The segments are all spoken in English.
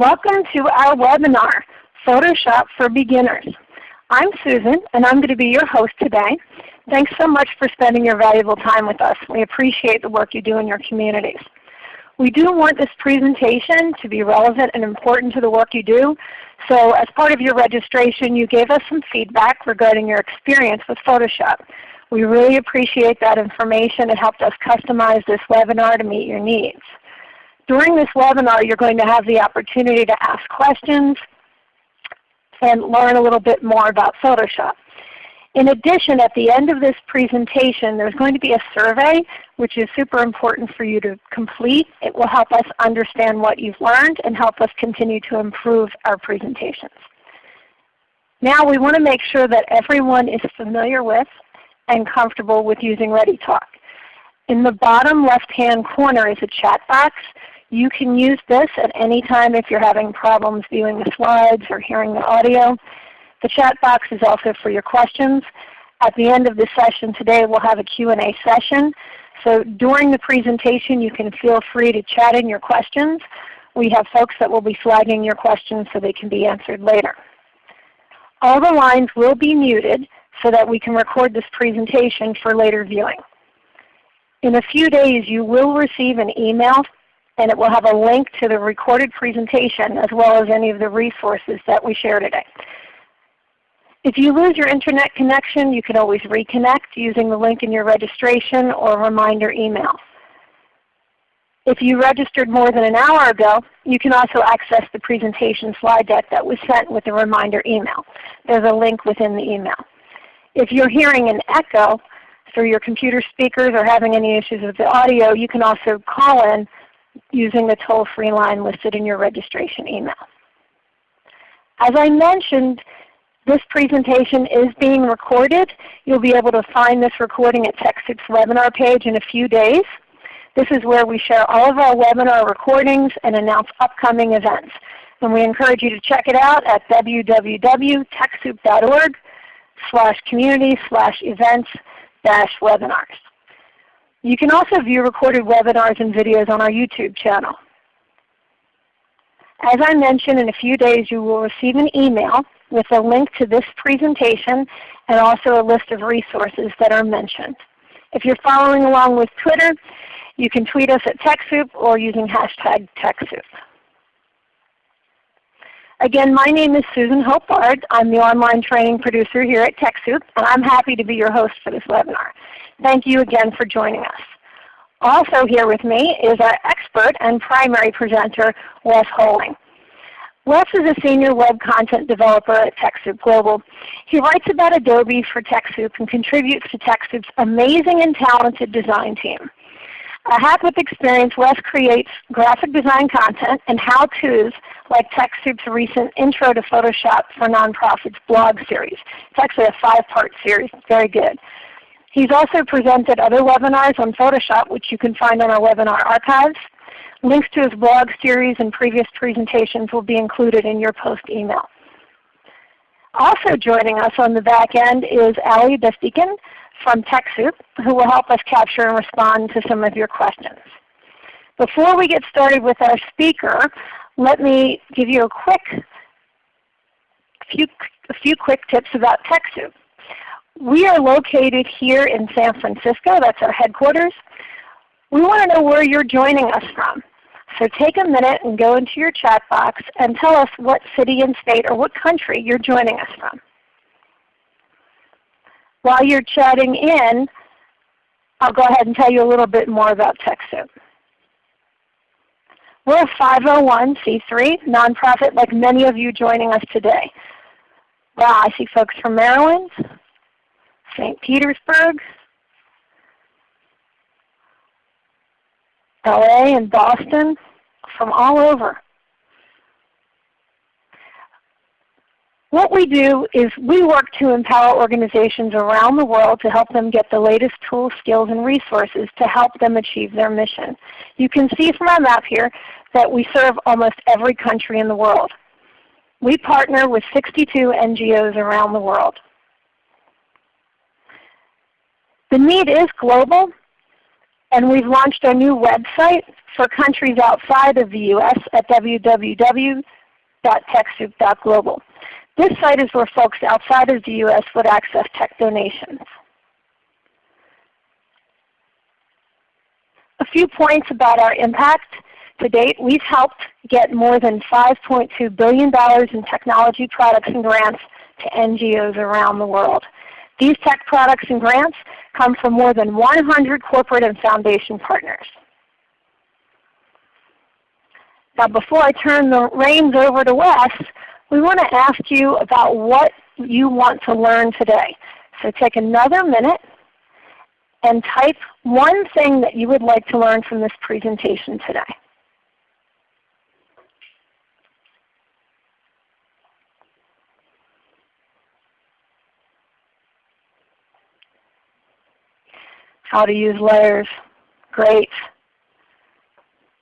Welcome to our webinar, Photoshop for Beginners. I'm Susan and I'm going to be your host today. Thanks so much for spending your valuable time with us. We appreciate the work you do in your communities. We do want this presentation to be relevant and important to the work you do. So as part of your registration you gave us some feedback regarding your experience with Photoshop. We really appreciate that information. It helped us customize this webinar to meet your needs. During this webinar you're going to have the opportunity to ask questions and learn a little bit more about Photoshop. In addition, at the end of this presentation there's going to be a survey which is super important for you to complete. It will help us understand what you've learned and help us continue to improve our presentations. Now we want to make sure that everyone is familiar with and comfortable with using ReadyTalk. In the bottom left-hand corner is a chat box. You can use this at any time if you're having problems viewing the slides or hearing the audio. The chat box is also for your questions. At the end of the session today we'll have a Q&A session. So during the presentation you can feel free to chat in your questions. We have folks that will be flagging your questions so they can be answered later. All the lines will be muted so that we can record this presentation for later viewing. In a few days you will receive an email and it will have a link to the recorded presentation as well as any of the resources that we share today. If you lose your Internet connection, you can always reconnect using the link in your registration or reminder email. If you registered more than an hour ago, you can also access the presentation slide deck that was sent with the reminder email. There's a link within the email. If you're hearing an echo through your computer speakers or having any issues with the audio, you can also call in using the toll-free line listed in your registration email. As I mentioned, this presentation is being recorded. You'll be able to find this recording at TechSoup's webinar page in a few days. This is where we share all of our webinar recordings and announce upcoming events. And we encourage you to check it out at www.techsoup.org slash community slash events dash webinars. You can also view recorded webinars and videos on our YouTube channel. As I mentioned, in a few days you will receive an email with a link to this presentation and also a list of resources that are mentioned. If you're following along with Twitter, you can tweet us at TechSoup or using hashtag TechSoup. Again, my name is Susan Hope Bard. I'm the online training producer here at TechSoup, and I'm happy to be your host for this webinar. Thank you again for joining us. Also here with me is our expert and primary presenter, Wes Holing. Wes is a senior web content developer at TechSoup Global. He writes about Adobe for TechSoup and contributes to TechSoup's amazing and talented design team. A hack with experience, Wes creates graphic design content and how-tos like TechSoup's recent Intro to Photoshop for Nonprofits blog series. It's actually a five-part series. very good. He's also presented other webinars on Photoshop which you can find on our webinar archives. Links to his blog series and previous presentations will be included in your post email. Also joining us on the back end is Ali Bestikin from TechSoup who will help us capture and respond to some of your questions. Before we get started with our speaker, let me give you a quick few, a few quick tips about TechSoup. We are located here in San Francisco. That's our headquarters. We want to know where you're joining us from. So take a minute and go into your chat box and tell us what city and state or what country you're joining us from. While you're chatting in, I'll go ahead and tell you a little bit more about TechSoup. We're a 501c3 nonprofit like many of you joining us today. Wow, I see folks from Maryland, St. Petersburg, LA and Boston, from all over. What we do is we work to empower organizations around the world to help them get the latest tools, skills, and resources to help them achieve their mission. You can see from our map here that we serve almost every country in the world. We partner with 62 NGOs around the world. The need is global, And we've launched a new website for countries outside of the U.S. at www.TechSoup.global. This site is where folks outside of the U.S. would access tech donations. A few points about our impact. To date, we've helped get more than $5.2 billion in technology products and grants to NGOs around the world. These tech products and grants come from more than 100 corporate and foundation partners. Now before I turn the reins over to Wes, we want to ask you about what you want to learn today. So take another minute and type one thing that you would like to learn from this presentation today. How to use layers, great.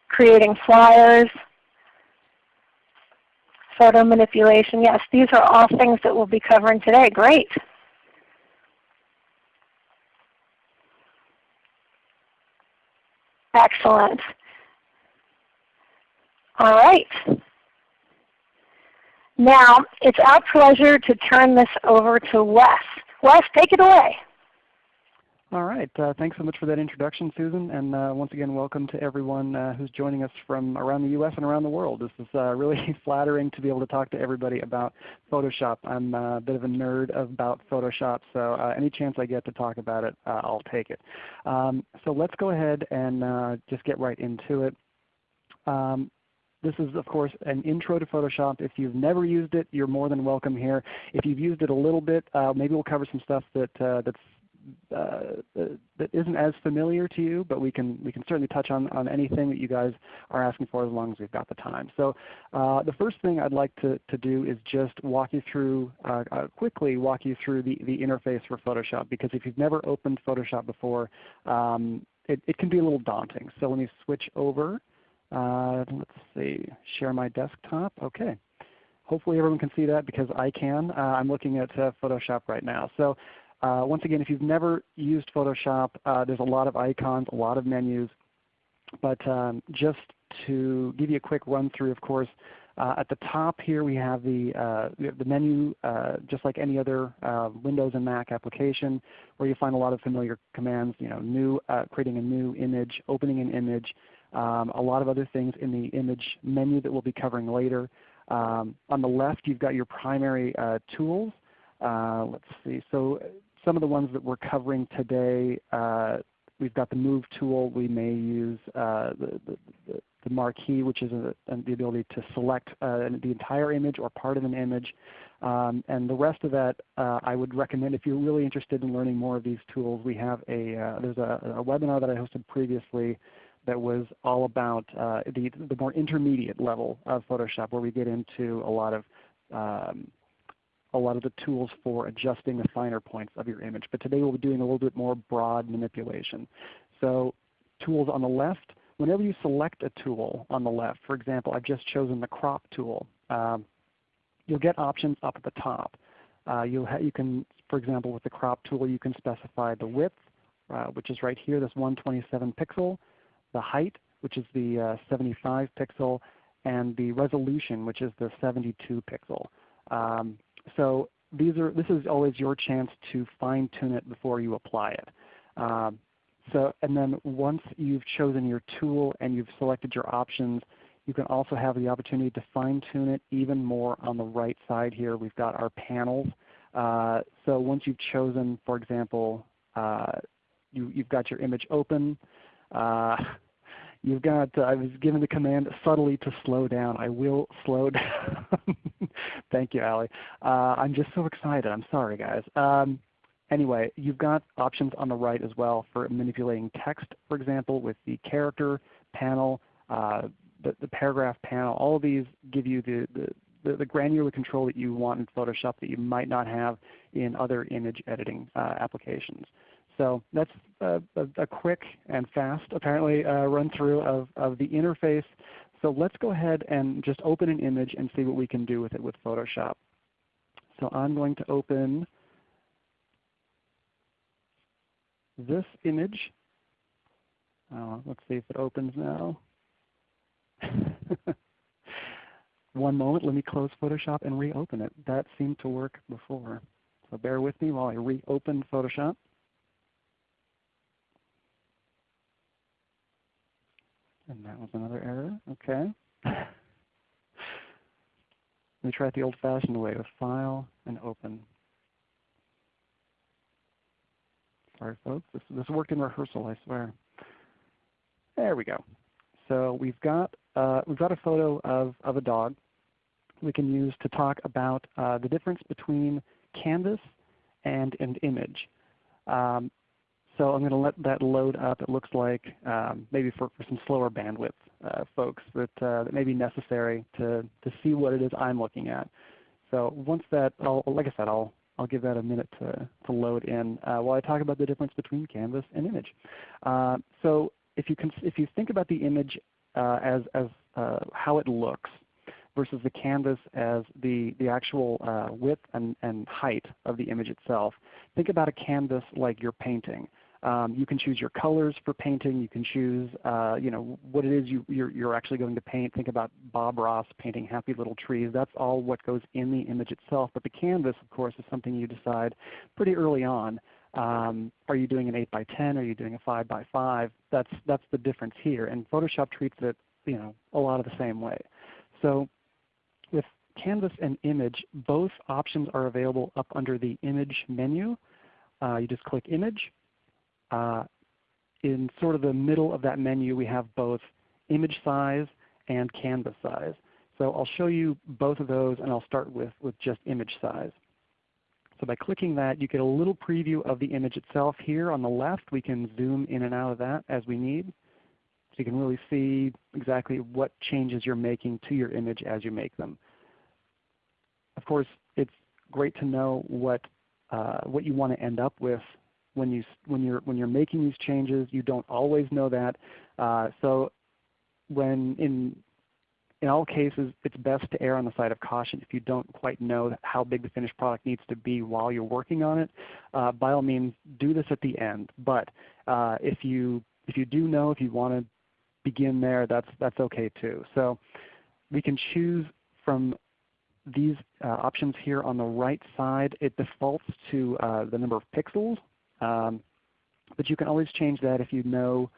Creating flyers, photo manipulation, yes, these are all things that we'll be covering today, great. Excellent. All right. Now it's our pleasure to turn this over to Wes. Wes, take it away. All right. Uh, thanks so much for that introduction, Susan. And uh, once again, welcome to everyone uh, who's joining us from around the U.S. and around the world. This is uh, really flattering to be able to talk to everybody about Photoshop. I'm uh, a bit of a nerd about Photoshop, so uh, any chance I get to talk about it, I'll take it. Um, so let's go ahead and just get right into it. Um, this is of course an intro to Photoshop. If you've never used it, you're more than welcome here. If you've used it a little bit, uh, maybe we'll cover some stuff that, uh, that's uh, that isn't as familiar to you, but we can we can certainly touch on on anything that you guys are asking for as long as we've got the time. So uh, the first thing I'd like to to do is just walk you through uh, uh, quickly walk you through the the interface for Photoshop because if you've never opened Photoshop before, um, it, it can be a little daunting. So let me switch over. Uh, let's see, share my desktop. Okay. Hopefully everyone can see that because I can. Uh, I'm looking at uh, Photoshop right now. So uh, once again, if you've never used Photoshop, uh, there's a lot of icons, a lot of menus. But um, just to give you a quick run through, of course, uh, at the top here we have the, uh, the menu uh, just like any other uh, Windows and Mac application where you find a lot of familiar commands, you know, new, creating a new image, opening an image, um, a lot of other things in the image menu that we'll be covering later. Um, on the left you've got your primary tools. let's see. So some of the ones that we're covering today, uh, we've got the Move tool. We may use uh, the, the, the, marquee, which is a, the ability to select uh, the entire image or part of an image. Um, and the rest of that, uh, I would recommend if you're really interested in learning more of these tools, we have a uh, there's a, a, webinar that I hosted previously that was all about uh, the the more intermediate level of Photoshop, where we get into a lot of um, a lot of the tools for adjusting the finer points of your image. But today we'll be doing a little bit more broad manipulation. So tools on the left, whenever you select a tool on the left, for example, I've just chosen the crop tool, um, you'll get options up at the top. Uh, you can, for example, with the crop tool, you can specify the width, uh, which is right here, this 127 pixel, the height, which is the uh, 75 pixel, and the resolution, which is the 72 pixel. Um, so these are, this is always your chance to fine tune it before you apply it. Um, so, and then once you've chosen your tool and you've selected your options, you can also have the opportunity to fine tune it even more on the right side here. We've got our panels. Uh, so once you've chosen, for example, uh, you, have got your image open. You've got, uh, I was given the command subtly to slow down. I will slow down. Thank you, Ali. Uh, I'm just so excited. I'm sorry, guys. Um, anyway, you've got options on the right as well for manipulating text, for example, with the character panel, uh, the, the, paragraph panel. All of these give you the, the the, the, granular control that you want in Photoshop that you might not have in other image editing uh, applications. So that's a, a, a quick and fast, apparently, uh, run through of, of the interface. So let's go ahead and just open an image and see what we can do with it with Photoshop. So I'm going to open this image. Uh, let's see if it opens now. One moment, let me close Photoshop and reopen it. That seemed to work before. So bear with me while I reopen Photoshop. And that was another error. Okay. Let me try it the old-fashioned way with File and Open. Sorry, folks. This, this worked in rehearsal, I swear. There we go. So we've got uh, we've got a photo of of a dog. We can use to talk about uh, the difference between canvas and an image. Um, so I'm going to let that load up. It looks like um, maybe for, for some slower bandwidth uh, folks that, uh, that may be necessary to, to see what it is I'm looking at. So once that, I'll, like I said, I'll, I'll give that a minute to, to load in uh, while I talk about the difference between canvas and image. Uh, so if you, if you think about the image uh, as, as uh, how it looks versus the canvas as the, the actual uh, width and, and height of the image itself, think about a canvas like you're painting. Um, you can choose your colors for painting. You can choose uh, you know, what it is you, you're, you're, actually going to paint. Think about Bob Ross painting happy little trees. That's all what goes in the image itself. But the canvas, of course, is something you decide pretty early on. Um, are you doing an 8 by 10? Are you doing a 5 by 5? That's, that's the difference here. And Photoshop treats it you know, a lot of the same way. So with Canvas and Image, both options are available up under the Image menu. Uh, you just click Image. Uh, in sort of the middle of that menu, we have both image size and canvas size. So I'll show you both of those, and I'll start with, with just image size. So by clicking that, you get a little preview of the image itself here on the left. We can zoom in and out of that as we need. So you can really see exactly what changes you're making to your image as you make them. Of course, it's great to know what, uh, what you want to end up with when, you, when, you're, when you're making these changes. You don't always know that. Uh, so when in, in all cases, it's best to err on the side of caution if you don't quite know how big the finished product needs to be while you're working on it. Uh, by all means, do this at the end. But uh, if, you, if you do know, if you want to begin there, that's, that's okay too. So we can choose from these uh, options here on the right side. It defaults to uh, the number of pixels um, but you can always change that if you know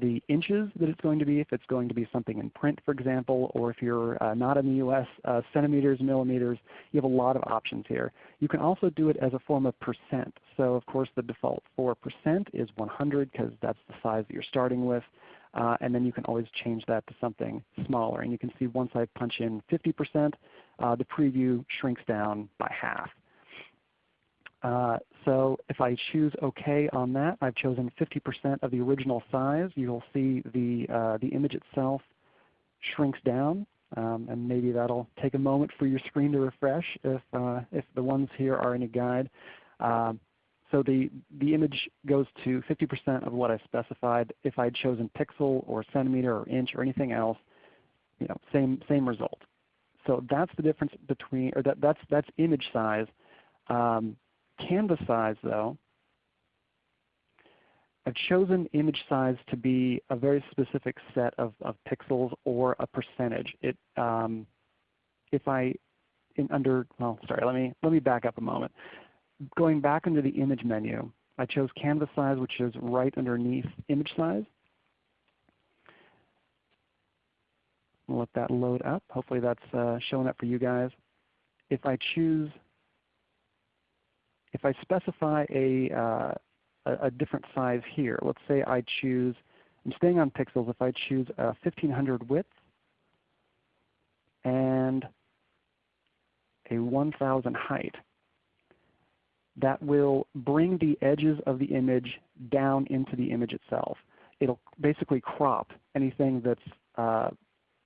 the inches that it's going to be, if it's going to be something in print for example, or if you're uh, not in the US, uh, centimeters, millimeters, you have a lot of options here. You can also do it as a form of percent. So of course the default for percent is 100 because that's the size that you're starting with. Uh, and then you can always change that to something smaller. And you can see once I punch in 50%, uh, the preview shrinks down by half. Uh, so if I choose OK on that, I've chosen 50% of the original size. You'll see the, uh, the image itself shrinks down. Um, and maybe that'll take a moment for your screen to refresh if, uh, if the ones here are any guide. Um, so the, the image goes to 50% of what I specified. If I'd chosen pixel or centimeter or inch or anything else, you know, same, same result. So that's the difference between, or that, that's, that's image size. Um, canvas size though, I've chosen image size to be a very specific set of, of pixels or a percentage. It, um, if I, in under, well, sorry, let me, let me back up a moment. Going back into the image menu, I chose canvas size, which is right underneath image size. I'll let that load up. Hopefully that's uh, showing up for you guys. If I choose if I specify a, uh, a, different size here, let's say I choose, I'm staying on pixels, if I choose a 1500 width and a 1000 height, that will bring the edges of the image down into the image itself. It'll basically crop anything that's uh,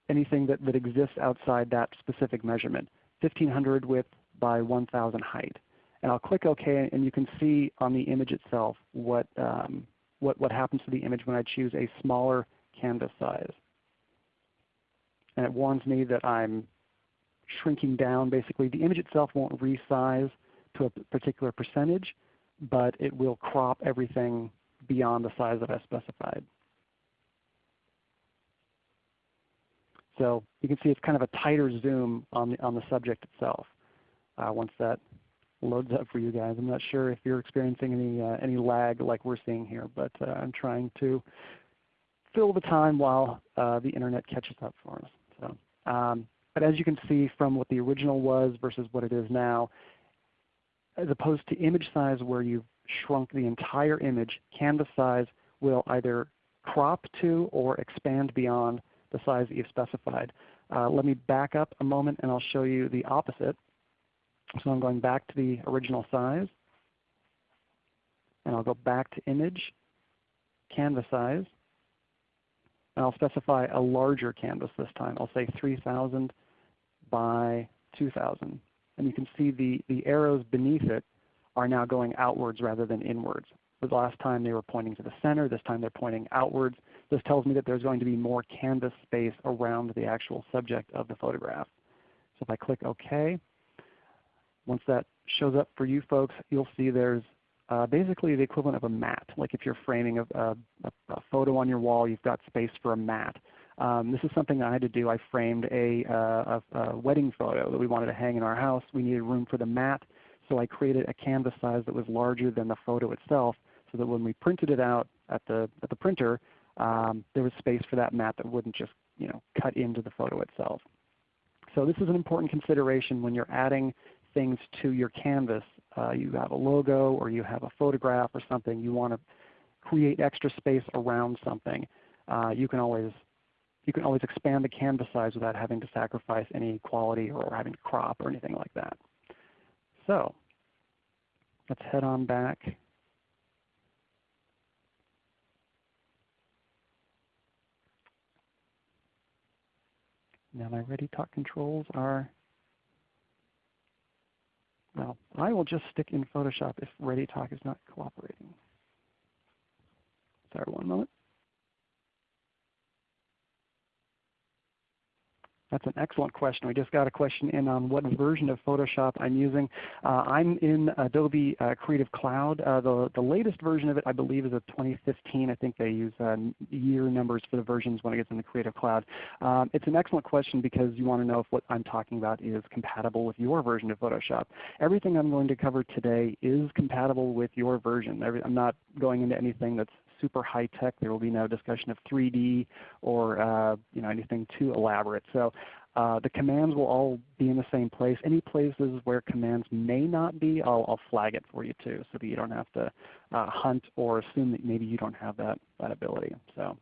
anything that, that exists outside that specific measurement, 1500 width by 1000 height. And I'll click OK, and you can see on the image itself what, um, what, what happens to the image when I choose a smaller canvas size. And it warns me that I'm shrinking down. Basically, the image itself won't resize to a particular percentage, but it will crop everything beyond the size that I specified. So you can see it's kind of a tighter zoom on the, on the subject itself uh, once that loads up for you guys. I'm not sure if you're experiencing any, uh, any lag like we're seeing here, but uh, I'm trying to fill the time while uh, the Internet catches up for us. So, um, but as you can see from what the original was versus what it is now, as opposed to image size where you've shrunk the entire image, canvas size will either crop to or expand beyond the size that you've specified. Uh, let me back up a moment and I'll show you the opposite. So I'm going back to the original size. And I'll go back to image, canvas size. And I'll specify a larger canvas this time. I'll say 3000 by 2000. And you can see the, the arrows beneath it are now going outwards rather than inwards. The last time they were pointing to the center. This time they're pointing outwards. This tells me that there's going to be more canvas space around the actual subject of the photograph. So if I click OK, once that shows up for you folks, you'll see there's uh, basically the equivalent of a mat. Like if you're framing a, a, a, photo on your wall, you've got space for a mat. Um, this is something I had to do. I framed a, uh, a, a, wedding photo that we wanted to hang in our house. We needed room for the mat, so I created a canvas size that was larger than the photo itself so that when we printed it out at the, at the printer, um, there was space for that mat that wouldn't just you know, cut into the photo itself. So this is an important consideration when you're adding things to your canvas. Uh, you have a logo or you have a photograph or something, you want to create extra space around something. Uh, you can always you can always expand the canvas size without having to sacrifice any quality or having to crop or anything like that. So let's head on back Now my ReadyTalk controls are, well, I will just stick in Photoshop if ReadyTalk is not cooperating. Sorry, one moment. That's an excellent question. We just got a question in on what version of Photoshop I'm using. Uh, I'm in Adobe uh, Creative Cloud. Uh, the, the latest version of it I believe is a 2015. I think they use uh, year numbers for the versions when it gets in the Creative Cloud. Um, it's an excellent question because you want to know if what I'm talking about is compatible with your version of Photoshop. Everything I'm going to cover today is compatible with your version. I'm not going into anything that's super high tech. There will be no discussion of 3D or uh, you know, anything too elaborate. So uh, the commands will all be in the same place. Any places where commands may not be, I'll, I'll flag it for you too so that you don't have to uh, hunt or assume that maybe you don't have that, that ability. So.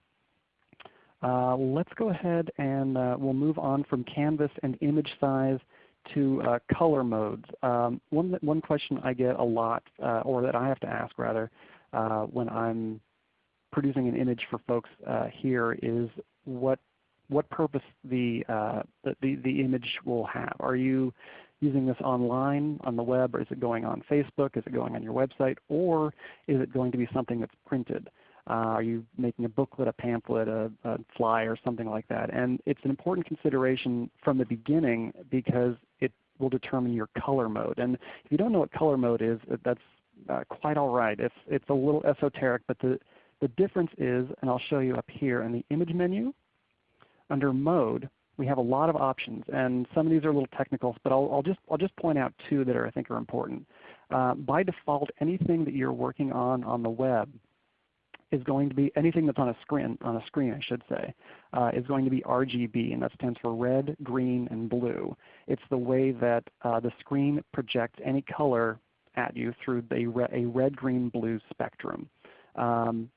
Uh, let's go ahead and uh, we'll move on from canvas and image size to uh, color modes. Um, one, one question I get a lot, uh, or that I have to ask rather, when I'm producing an image for folks uh, here is what what purpose the, uh, the, the, the image will have. Are you using this online on the web, or is it going on Facebook? Is it going on your website, or is it going to be something that's printed? Uh, are you making a booklet, a pamphlet, a, a flyer, something like that? And it's an important consideration from the beginning because it will determine your color mode. And if you don't know what color mode is, that's uh, quite all right. It's, it's a little esoteric, but the, the difference is, and I'll show you up here in the image menu, under mode, we have a lot of options. And some of these are a little technical, but I'll, I'll just, I'll just point out two that are, I think are important. Uh, by default, anything that you're working on on the web is going to be anything that's on a screen, on a screen I should say, uh, is going to be RGB, and that stands for red, green, and blue. It's the way that uh, the screen projects any color at you through the re a red, green, blue spectrum. Um,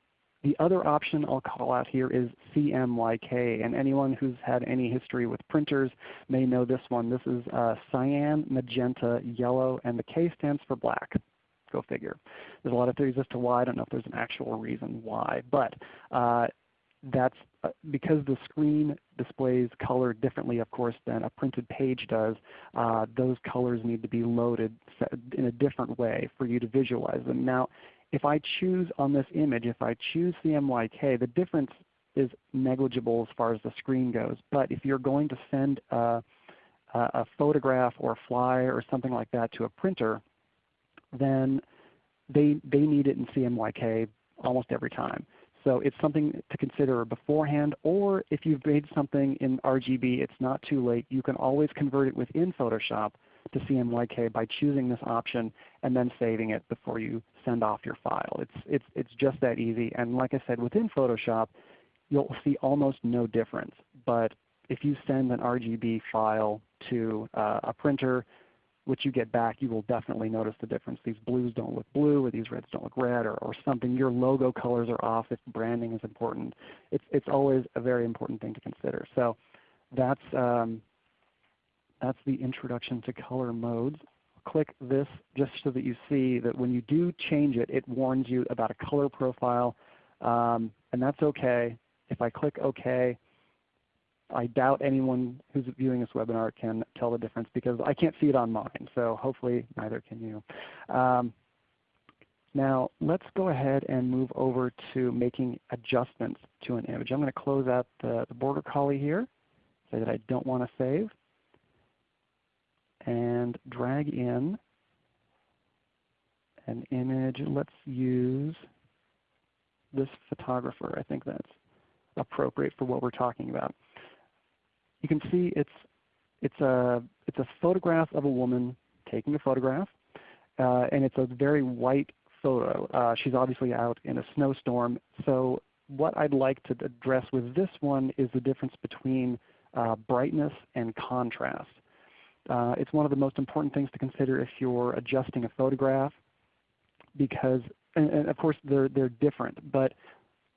the other option I'll call out here is CMYK, and anyone who's had any history with printers may know this one. This is uh, cyan, magenta, yellow, and the K stands for black. Go figure. There's a lot of theories as to why. I don't know if there's an actual reason why, but uh, that's uh, because the screen displays color differently, of course, than a printed page does. Uh, those colors need to be loaded in a different way for you to visualize them. Now, if I choose on this image, if I choose CMYK, the difference is negligible as far as the screen goes. But if you're going to send a, a photograph or a flyer or something like that to a printer, then they, they need it in CMYK almost every time. So it's something to consider beforehand, or if you've made something in RGB, it's not too late. You can always convert it within Photoshop to CMYK by choosing this option and then saving it before you send off your file. It's, it's, it's just that easy. And like I said, within Photoshop, you'll see almost no difference. But if you send an RGB file to uh, a printer, which you get back, you will definitely notice the difference. These blues don't look blue, or these reds don't look red, or, or something. Your logo colors are off if branding is important. It's, it's always a very important thing to consider. So that's, um, that's the introduction to color modes. Click this just so that you see that when you do change it, it warns you about a color profile, um, and that's okay. If I click OK, I doubt anyone who's viewing this webinar can tell the difference because I can't see it on mine. So hopefully neither can you. Um, now let's go ahead and move over to making adjustments to an image. I'm going to close out the, the border collie here, say that I don't want to save, and drag in an image. Let's use this photographer. I think that's appropriate for what we're talking about you can see it's, it's, a, it's a photograph of a woman taking a photograph. Uh, and it's a very white photo. Uh, she's obviously out in a snowstorm. So what I'd like to address with this one is the difference between uh, brightness and contrast. Uh, it's one of the most important things to consider if you're adjusting a photograph because, and, and of course they're, they're different, but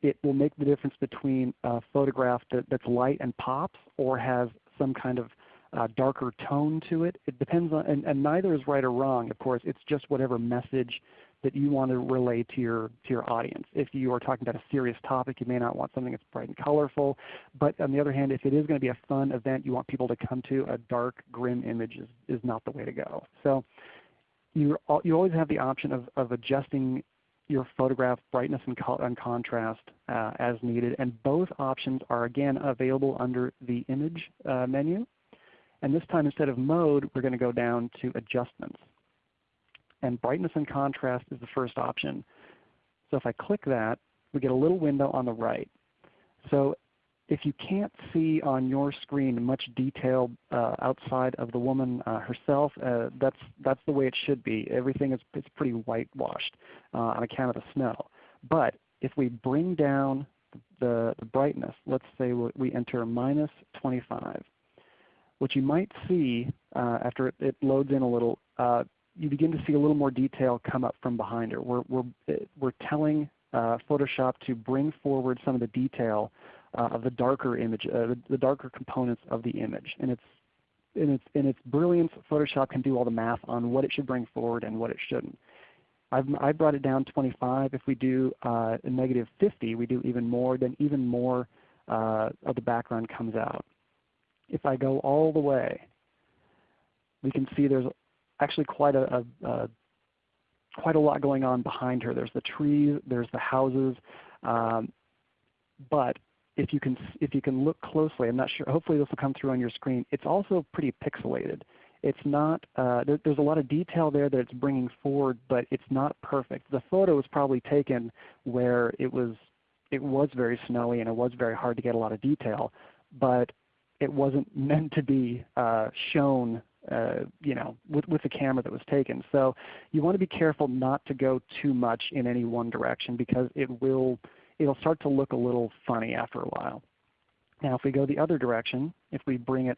it will make the difference between a photograph that, that's light and pops or has some kind of uh, darker tone to it. It depends on, and, and, neither is right or wrong, of course. It's just whatever message that you want to relay to your, to your audience. If you are talking about a serious topic, you may not want something that's bright and colorful. But on the other hand, if it is going to be a fun event you want people to come to, a dark, grim image is, is not the way to go. So you, you always have the option of, of adjusting your photograph brightness and, and contrast uh, as needed. And both options are again available under the image uh, menu. And this time instead of mode, we're going to go down to adjustments. And brightness and contrast is the first option. So if I click that, we get a little window on the right. So if you can't see on your screen much detail uh, outside of the woman uh, herself, uh, that's, that's the way it should be. Everything is it's pretty whitewashed uh, on account of the snow. But if we bring down the, the brightness, let's say we enter minus 25, what you might see uh, after it, it, loads in a little, uh, you begin to see a little more detail come up from behind her. We're, we're, we're telling Photoshop to bring forward some of the detail uh, of the darker image, uh, the, the, darker components of the image. And it's, in its, in its brilliance, Photoshop can do all the math on what it should bring forward and what it shouldn't. I've, I brought it down 25. If we do uh, a negative 50, we do even more, then even more uh, of the background comes out. If I go all the way, we can see there's actually quite a, a, a quite a lot going on behind her. There's the trees, there's the houses, um, but if you can if you can look closely, I'm not sure. Hopefully this will come through on your screen. It's also pretty pixelated. It's not. Uh, there, there's a lot of detail there that it's bringing forward, but it's not perfect. The photo was probably taken where it was it was very snowy and it was very hard to get a lot of detail, but it wasn't meant to be uh, shown uh, you know, with, with the camera that was taken. So you want to be careful not to go too much in any one direction because it will it'll start to look a little funny after a while. Now if we go the other direction, if we bring it,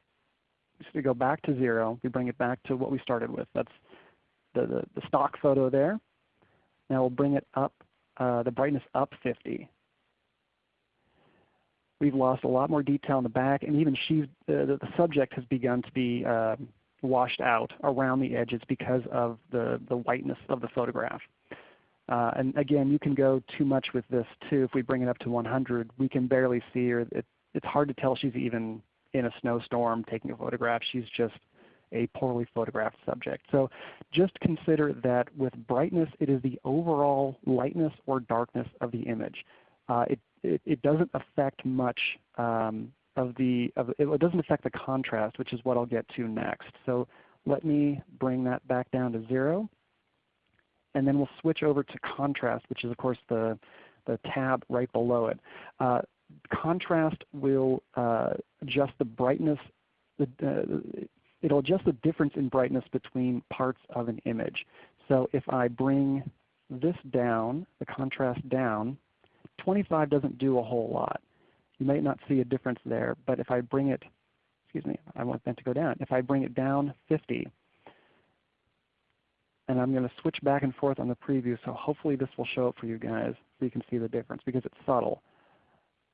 if we go back to 0, we bring it back to what we started with. That's the, the, the stock photo there. Now we'll bring it up, uh, the brightness up 50. We've lost a lot more detail in the back, and even she, the, the subject has begun to be uh, washed out around the edges because of the, the whiteness of the photograph. Uh, and again, you can go too much with this too. If we bring it up to 100, we can barely see her. It, it's hard to tell she's even in a snowstorm taking a photograph. She's just a poorly photographed subject. So just consider that with brightness, it is the overall lightness or darkness of the image. Uh, it, it, it, doesn't affect much um, of the, of, it doesn't affect the contrast, which is what I'll get to next. So let me bring that back down to 0 and then we'll switch over to contrast, which is of course the, the tab right below it. Uh, contrast will uh, adjust the brightness, the, uh, it'll adjust the difference in brightness between parts of an image. So if I bring this down, the contrast down, 25 doesn't do a whole lot. You might not see a difference there, but if I bring it, excuse me, I want that to go down. If I bring it down 50, and I'm going to switch back and forth on the preview, so hopefully this will show up for you guys so you can see the difference because it's subtle.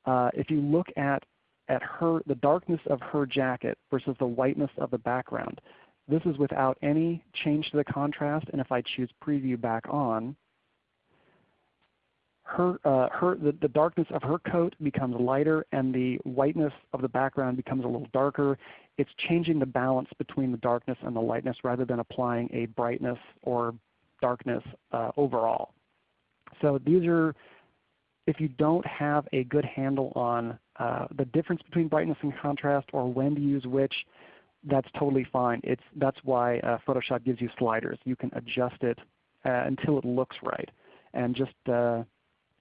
Uh, if you look at, at her, the darkness of her jacket versus the whiteness of the background, this is without any change to the contrast, and if I choose preview back on, her, uh, her, the, the darkness of her coat becomes lighter and the whiteness of the background becomes a little darker. It's changing the balance between the darkness and the lightness rather than applying a brightness or darkness uh, overall. So these are, if you don't have a good handle on uh, the difference between brightness and contrast or when to use which, that's totally fine. It's, that's why uh, Photoshop gives you sliders. You can adjust it uh, until it looks right. And just uh,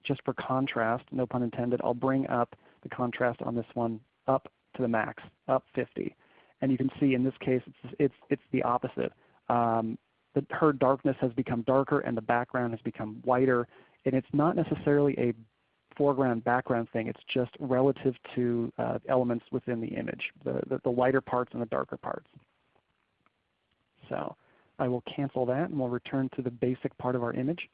just for contrast, no pun intended, I'll bring up the contrast on this one up to the max, up 50. And you can see in this case it's, it's, it's the opposite. Um, the, her darkness has become darker and the background has become whiter. And it's not necessarily a foreground background thing. It's just relative to uh, elements within the image, the, the, the lighter parts and the darker parts. So I will cancel that and we'll return to the basic part of our image.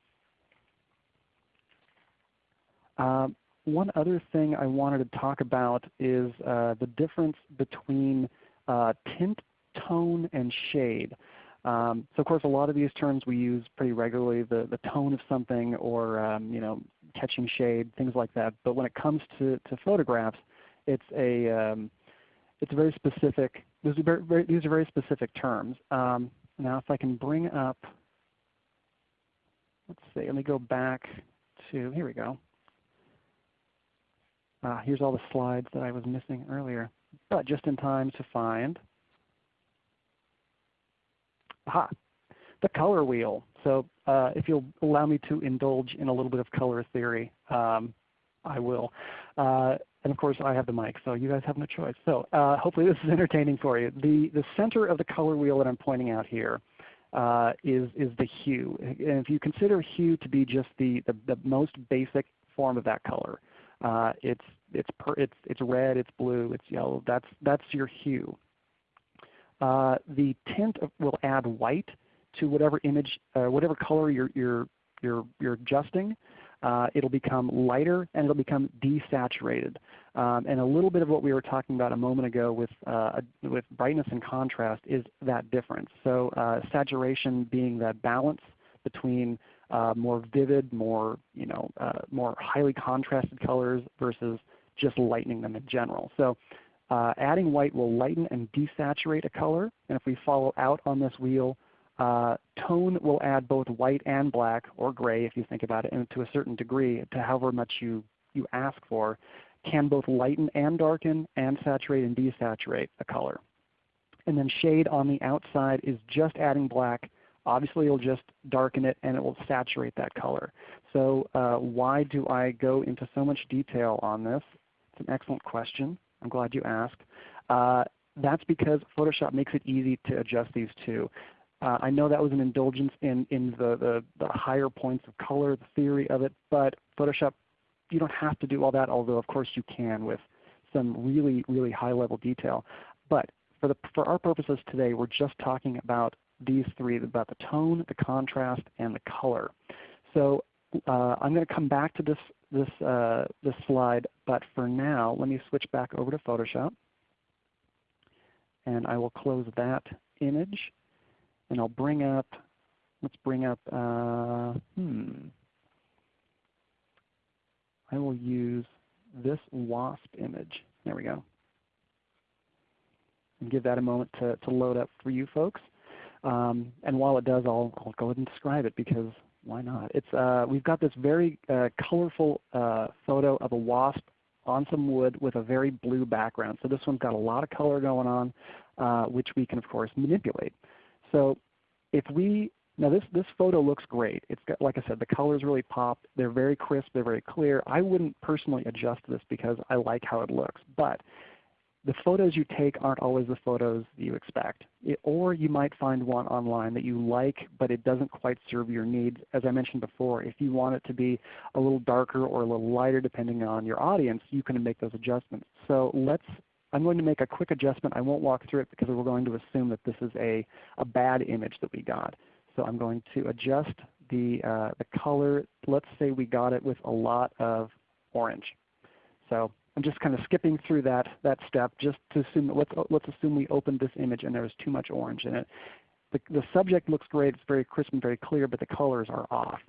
Um, one other thing I wanted to talk about is uh, the difference between uh, tint, tone, and shade. Um, so of course a lot of these terms we use pretty regularly, the, the tone of something or um, you know, catching shade, things like that. But when it comes to, to photographs, it's a, um, it's a very specific, these are very, very, these are very specific terms. Um, now if I can bring up, let's see, let me go back to, here we go. Uh, here's all the slides that I was missing earlier, but just in time to find, aha, the color wheel. So uh, if you'll allow me to indulge in a little bit of color theory, um, I will. Uh, and of course I have the mic, so you guys have no choice. So uh, hopefully this is entertaining for you. The, the center of the color wheel that I'm pointing out here uh, is is the hue. And if you consider hue to be just the, the, the most basic form of that color, uh, it's it's per, it's it's red, it's blue, it's yellow. That's that's your hue. Uh, the tint will add white to whatever image, uh, whatever color you're you're you're you're adjusting. Uh, it'll become lighter and it'll become desaturated. Um, and a little bit of what we were talking about a moment ago with, uh, with brightness and contrast is that difference. So uh, saturation being that balance between uh, more vivid, more, you know, uh, more highly contrasted colors versus just lightening them in general. So uh, adding white will lighten and desaturate a color. And if we follow out on this wheel, uh, tone will add both white and black, or gray if you think about it, and to a certain degree to however much you, you ask for, can both lighten and darken and saturate and desaturate a color. And then shade on the outside is just adding black obviously it'll just darken it and it will saturate that color. So uh, why do I go into so much detail on this? It's an excellent question. I'm glad you asked. Uh, that's because Photoshop makes it easy to adjust these two. Uh, I know that was an indulgence in, in the, the, the, higher points of color, the theory of it, but Photoshop, you don't have to do all that, although of course you can with some really, really high level detail. But for, the, for our purposes today, we're just talking about these three, about the tone, the contrast, and the color. So uh, I'm going to come back to this, this, uh, this slide, but for now let me switch back over to Photoshop. And I will close that image. And I'll bring up, let's bring up, uh, hmm. I will use this WASP image. There we go. And give that a moment to, to load up for you folks. Um, and while it does, I'll, I'll go ahead and describe it because why not? It's, uh, we've got this very uh, colorful uh, photo of a wasp on some wood with a very blue background. So this one's got a lot of color going on, uh, which we can of course manipulate. So if we Now this, this photo looks great. It's got, like I said, the colors really pop. They're very crisp. They're very clear. I wouldn't personally adjust this because I like how it looks. But the photos you take aren't always the photos that you expect. It, or you might find one online that you like but it doesn't quite serve your needs. As I mentioned before, if you want it to be a little darker or a little lighter depending on your audience, you can make those adjustments. So let's, I'm going to make a quick adjustment. I won't walk through it because we're going to assume that this is a, a bad image that we got. So I'm going to adjust the, uh, the color. Let's say we got it with a lot of orange. So I'm just kind of skipping through that, that step just to assume, let's, let's assume we opened this image and there was too much orange in it. The, the subject looks great, it's very crisp and very clear, but the colors are off.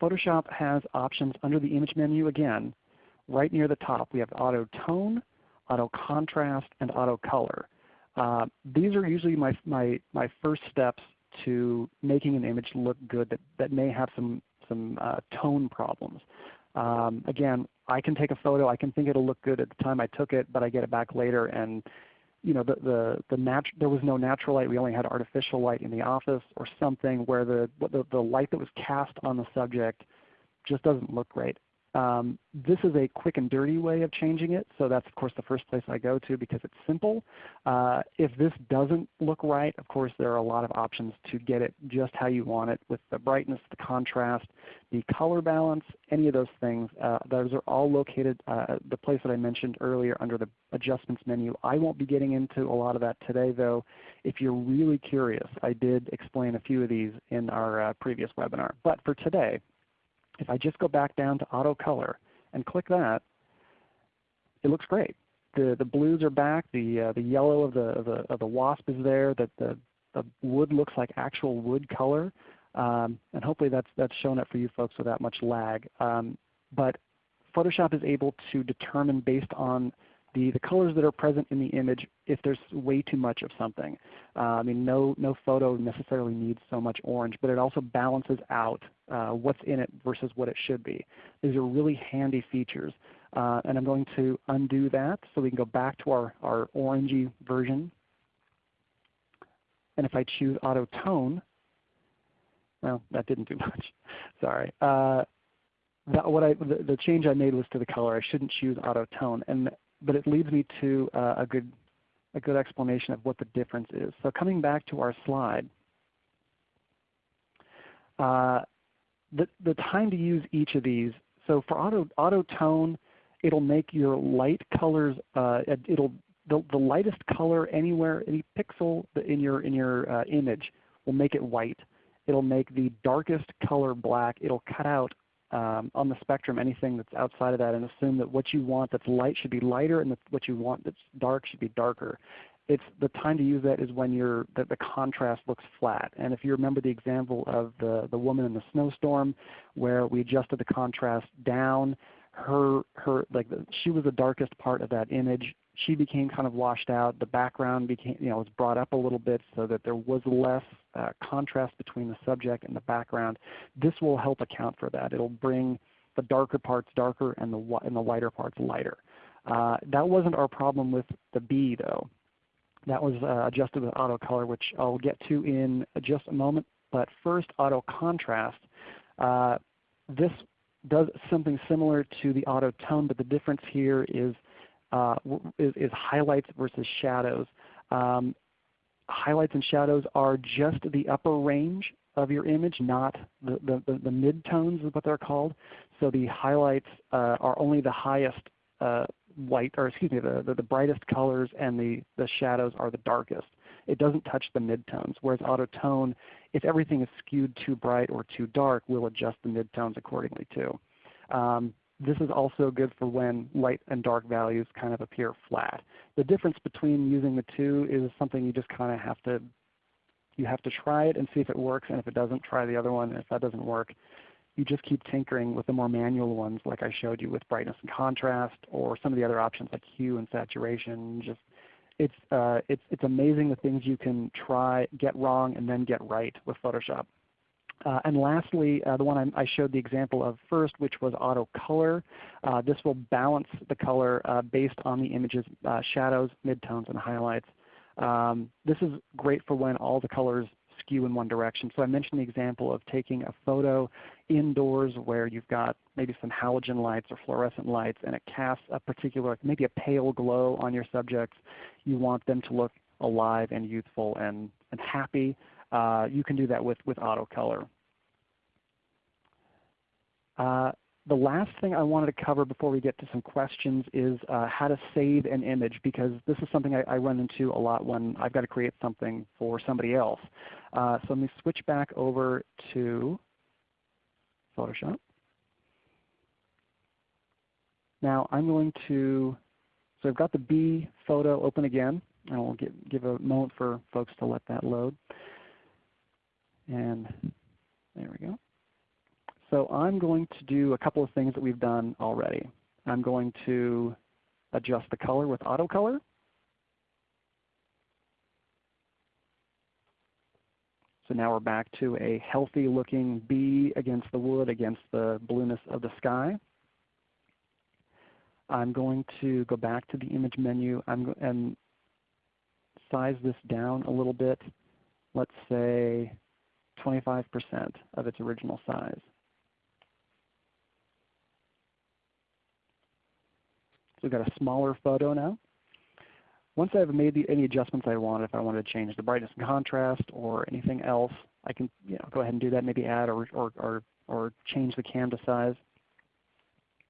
Photoshop has options under the image menu again. Right near the top we have auto tone, auto contrast, and auto color. Uh, these are usually my, my, my first steps to making an image look good that, that may have some, some uh, tone problems. Um, again, I can take a photo. I can think it'll look good at the time I took it, but I get it back later and you know, the, the, the nat there was no natural light. We only had artificial light in the office or something where the, the, the light that was cast on the subject just doesn't look great. Um, this is a quick and dirty way of changing it, so that's of course the first place I go to because it's simple. Uh, if this doesn't look right, of course there are a lot of options to get it just how you want it with the brightness, the contrast, the color balance, any of those things. Uh, those are all located uh, the place that I mentioned earlier under the adjustments menu. I won't be getting into a lot of that today though. If you're really curious, I did explain a few of these in our uh, previous webinar. But for today, if I just go back down to auto color and click that, it looks great. The, the blues are back. The, uh, the yellow of the, of the, of the wasp is there. The, the, the wood looks like actual wood color. Um, and hopefully that's, that's shown up for you folks without much lag. Um, but Photoshop is able to determine based on the, the colors that are present in the image if there's way too much of something. Uh, I mean, no, no photo necessarily needs so much orange, but it also balances out uh, what's in it versus what it should be. These are really handy features. Uh, and I'm going to undo that so we can go back to our, our orangey version. And if I choose auto tone, well, that didn't do much. Sorry. Uh, that, what I, the, the, change I made was to the color. I shouldn't choose auto tone. And but it leads me to uh, a good a good explanation of what the difference is. So coming back to our slide, uh, the the time to use each of these. So for auto auto tone, it'll make your light colors. Uh, it'll the, the lightest color anywhere, any pixel in your in your uh, image will make it white. It'll make the darkest color black. It'll cut out um, on the spectrum anything that's outside of that and assume that what you want that's light should be lighter and what you want that's dark should be darker. It's the time to use that is when you're, the, the contrast looks flat. And if you remember the example of the, the woman in the snowstorm where we adjusted the contrast down, her, her, like the, she was the darkest part of that image she became kind of washed out. The background became, you know, was brought up a little bit so that there was less uh, contrast between the subject and the background. This will help account for that. It will bring the darker parts darker and the, and the lighter parts lighter. Uh, that wasn't our problem with the bee though. That was uh, adjusted with auto color which I'll get to in just a moment. But first auto contrast. Uh, this does something similar to the auto tone but the difference here is uh, is, is, highlights versus shadows. Um, highlights and shadows are just the upper range of your image, not the, the, the, the mid-tones is what they're called. So the highlights uh, are only the highest uh, white, or excuse me, the, the, the, brightest colors and the, the shadows are the darkest. It doesn't touch the midtones. Whereas auto tone, if everything is skewed too bright or too dark, will adjust the midtones accordingly too. Um, this is also good for when light and dark values kind of appear flat. The difference between using the two is something you just kind of have to you have to try it and see if it works, and if it doesn't, try the other one. And if that doesn't work, you just keep tinkering with the more manual ones like I showed you with brightness and contrast or some of the other options like hue and saturation. Just it's, uh, it's, it's amazing the things you can try, get wrong, and then get right with Photoshop. Uh, and lastly, uh, the one I, I, showed the example of first, which was auto color. Uh, this will balance the color based on the image's shadows, midtones, and highlights. Um, this is great for when all the colors skew in one direction. So I mentioned the example of taking a photo indoors where you've got maybe some halogen lights or fluorescent lights and it casts a particular, maybe a pale glow on your subjects. You want them to look alive and youthful and, and happy. Uh, you can do that with, with auto color. Uh, the last thing I wanted to cover before we get to some questions is uh, how to save an image because this is something I, I, run into a lot when I've got to create something for somebody else. Uh, so let me switch back over to Photoshop. Now I'm going to, so I've got the bee photo open again. And I'll give, give a moment for folks to let that load. And there we go. So I'm going to do a couple of things that we've done already. I'm going to adjust the color with auto color. So now we're back to a healthy looking bee against the wood, against the blueness of the sky. I'm going to go back to the image menu and size this down a little bit. Let's say 25% of its original size. So we've got a smaller photo now. Once I've made the, any adjustments I want, if I wanted to change the brightness and contrast or anything else, I can you know, go ahead and do that, maybe add or, or, or, or change the canvas size.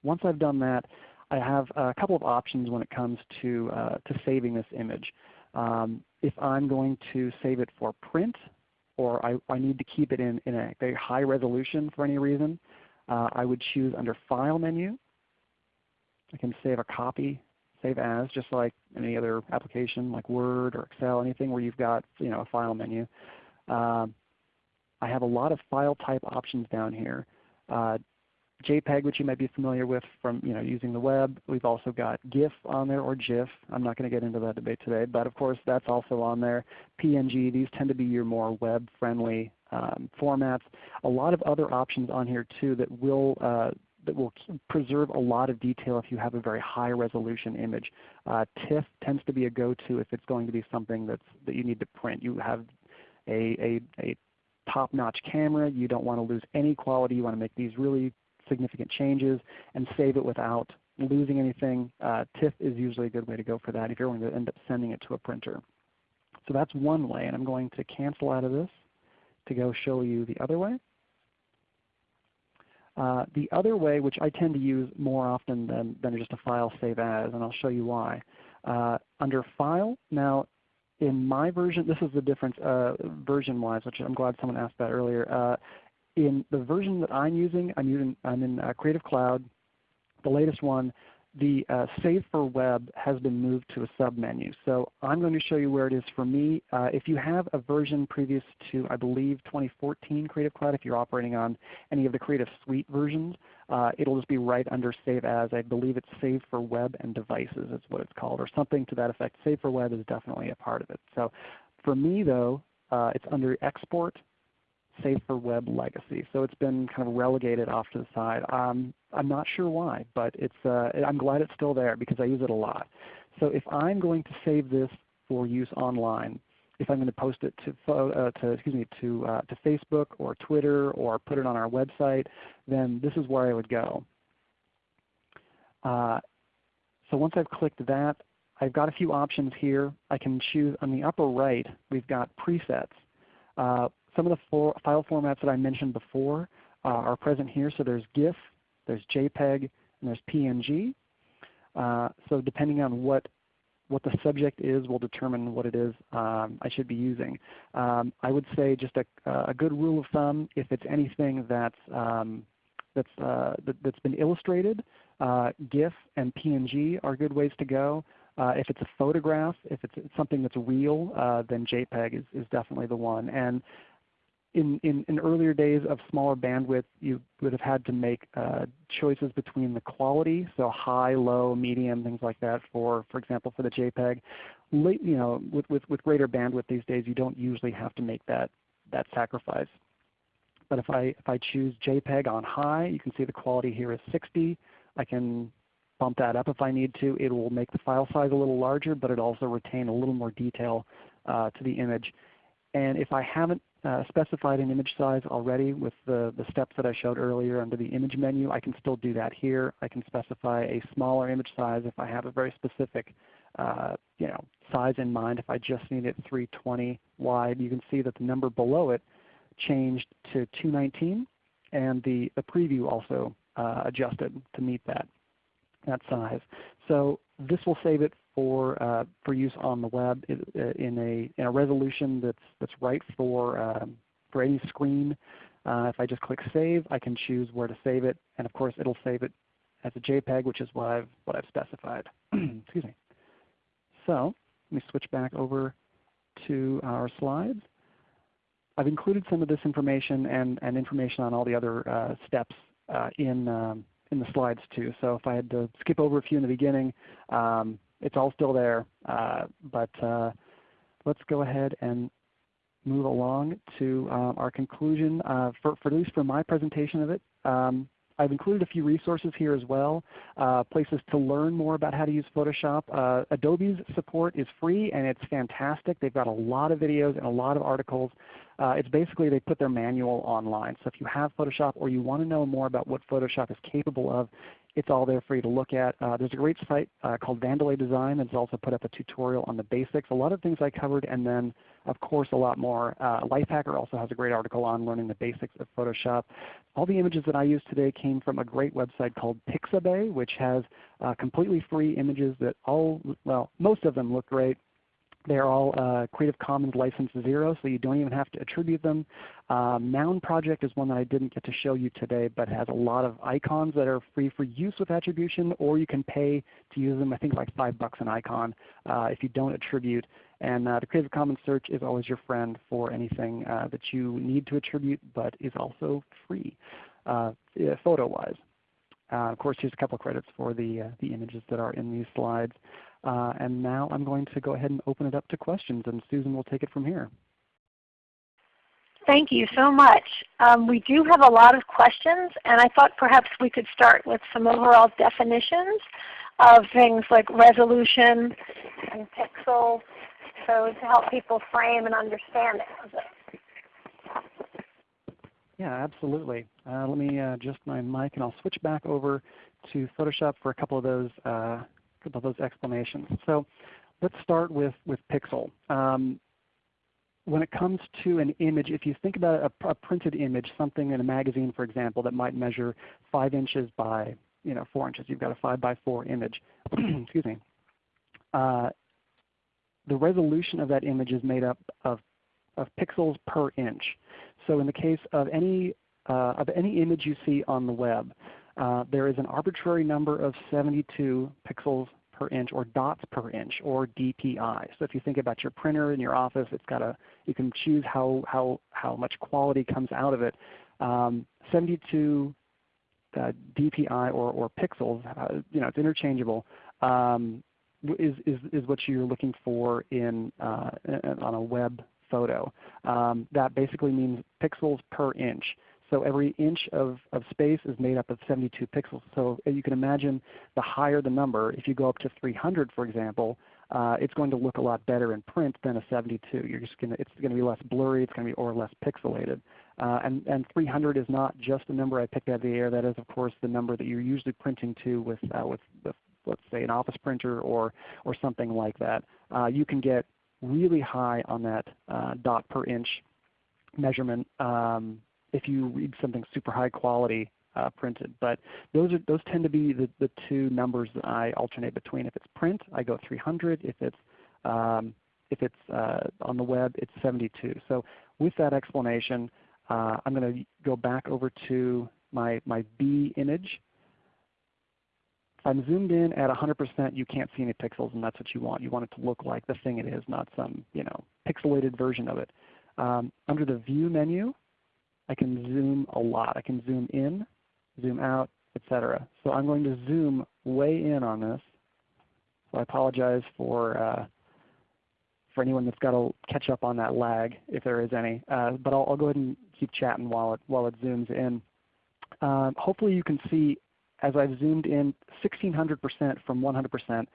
Once I've done that, I have a couple of options when it comes to, uh, to saving this image. Um, if I'm going to save it for print or I, I need to keep it in, in a very high resolution for any reason, uh, I would choose under File menu I can save a copy, save as, just like any other application like Word or Excel, anything where you've got you know, a file menu. Uh, I have a lot of file type options down here. Uh, JPEG, which you might be familiar with from you know, using the web. We've also got GIF on there or GIF. I'm not going to get into that debate today, but of course that's also on there. PNG, these tend to be your more web-friendly um, formats. A lot of other options on here too that will uh, that will preserve a lot of detail if you have a very high resolution image. Uh, TIFF tends to be a go-to if it's going to be something that's, that you need to print. You have a, a, a top-notch camera. You don't want to lose any quality. You want to make these really significant changes and save it without losing anything. Uh, TIFF is usually a good way to go for that if you're going to end up sending it to a printer. So that's one way, and I'm going to cancel out of this to go show you the other way. Uh, the other way, which I tend to use more often than, than just a file save as, and I'll show you why. Uh, under File, now in my version, this is the difference uh, version-wise, which I'm glad someone asked that earlier. In the version that I'm using, I'm, using, I'm in uh, Creative Cloud, the latest one the uh, Save for Web has been moved to a submenu. So I'm going to show you where it is for me. Uh, if you have a version previous to, I believe, 2014 Creative Cloud, if you're operating on any of the Creative Suite versions, uh, it'll just be right under Save As. I believe it's Save for Web and Devices is what it's called, or something to that effect. Save for Web is definitely a part of it. So for me though, uh, it's under Export Save for Web Legacy. So it's been kind of relegated off to the side. Um, I'm not sure why, but it's, uh, I'm glad it's still there because I use it a lot. So if I'm going to save this for use online, if I'm going to post it to, uh, to excuse me to uh, to Facebook or Twitter or put it on our website, then this is where I would go. Uh, so once I've clicked that, I've got a few options here. I can choose on the upper right. We've got presets. Some of the for file formats that I mentioned before uh, are present here. So there's GIF, there's JPEG, and there's PNG. Uh, so depending on what what the subject is will determine what it is um, I should be using. Um, I would say just a, a, good rule of thumb, if it's anything that's, um, that's, uh, that, has been illustrated, uh, GIF and PNG are good ways to go. Uh, if it's a photograph, if it's something that's real, uh, then JPEG is, is definitely the one. And in, in, in, earlier days of smaller bandwidth, you would have had to make uh, choices between the quality, so high, low, medium, things like that. For for example, for the JPEG, Late, you know, with, with with greater bandwidth these days, you don't usually have to make that that sacrifice. But if I if I choose JPEG on high, you can see the quality here is 60. I can bump that up if I need to. It will make the file size a little larger, but it also retain a little more detail uh, to the image. And if I haven't uh, specified an image size already with the, the steps that I showed earlier under the image menu. I can still do that here. I can specify a smaller image size if I have a very specific uh, you know, size in mind. If I just need it 320 wide, you can see that the number below it changed to 219 and the, the preview also uh, adjusted to meet that, that size. So this will save it for, uh, for use on the web uh, in a, in a resolution that's, that's right for, um, for any screen. Uh, if I just click Save, I can choose where to save it. And of course it will save it as a JPEG, which is what I've, what I've specified. Excuse me. So let me switch back over to our slides. I've included some of this information and, and information on all the other uh, steps uh, in, um, in the slides too. So if I had to skip over a few in the beginning, um, it's all still there. Uh, but uh, let's go ahead and move along to um, our conclusion. Uh, for, for, at least for my presentation of it, um, I've included a few resources here as well, uh, places to learn more about how to use Photoshop. Uh, Adobe's support is free and it's fantastic. They've got a lot of videos and a lot of articles. Uh, it's basically they put their manual online. So if you have Photoshop or you want to know more about what Photoshop is capable of, it's all there for you to look at. Uh, there's a great site uh, called Vandelay Design that's also put up a tutorial on the basics. A lot of things I covered and then of course a lot more. Uh, Lifehacker also has a great article on learning the basics of Photoshop. All the images that I used today came from a great website called Pixabay which has uh, completely free images that all, well most of them look great. They're all uh, Creative Commons License 0, so you don't even have to attribute them. Um, Noun Project is one that I didn't get to show you today, but has a lot of icons that are free for use with attribution, or you can pay to use them. I think like 5 bucks an icon uh, if you don't attribute. And uh, the Creative Commons search is always your friend for anything uh, that you need to attribute, but is also free uh, photo-wise. Uh, of course, here's a couple of credits for the, uh, the images that are in these slides. Uh, and now I'm going to go ahead and open it up to questions, and Susan will take it from here. Thank you so much. Um, we do have a lot of questions, and I thought perhaps we could start with some overall definitions of things like resolution and pixels, so to help people frame and understand it. Yeah, absolutely. Uh, let me uh, adjust my mic, and I'll switch back over to Photoshop for a couple of those uh, of those explanations. So let's start with, with pixel. Um, when it comes to an image, if you think about a, a, printed image, something in a magazine for example that might measure 5 inches by you know, 4 inches, you've got a 5 by 4 image. Excuse me. Uh, the resolution of that image is made up of, of pixels per inch. So in the case of any, uh, of any image you see on the web, uh, there is an arbitrary number of 72 pixels per inch or dots per inch or DPI. So if you think about your printer in your office, it's got a, you can choose how, how, how much quality comes out of it. Um, 72 uh, DPI or, or pixels, uh, you know, it's interchangeable, um, is, is, is what you're looking for in, uh, on a web photo. Um, that basically means pixels per inch. So every inch of, of space is made up of 72 pixels. So you can imagine the higher the number, if you go up to 300 for example, uh, it's going to look a lot better in print than a 72. You're just gonna, it's going to be less blurry, it's going to be or less pixelated. Uh, and, and 300 is not just a number I picked out of the air. That is of course the number that you're usually printing to with, uh, with, let's say an office printer or, or something like that. Uh, you can get really high on that uh, dot per inch measurement um, if you read something super high quality uh, printed. But those are those tend to be the, the two numbers that I alternate between. If it's print, I go 300. If it's um, if it's uh, on the web, it's 72. So with that explanation, uh, I'm going to go back over to my, my bee image. If I'm zoomed in at 100%, you can't see any pixels, and that's what you want. You want it to look like the thing it is, not some you know pixelated version of it. Um, under the View menu, I can zoom a lot. I can zoom in, zoom out, etc. So I'm going to zoom way in on this. So I apologize for uh, for anyone that's got to catch up on that lag, if there is any. Uh, but I'll, I'll, go ahead and keep chatting while it while it zooms in. Um, hopefully you can see as I've zoomed in 1600% from 100%,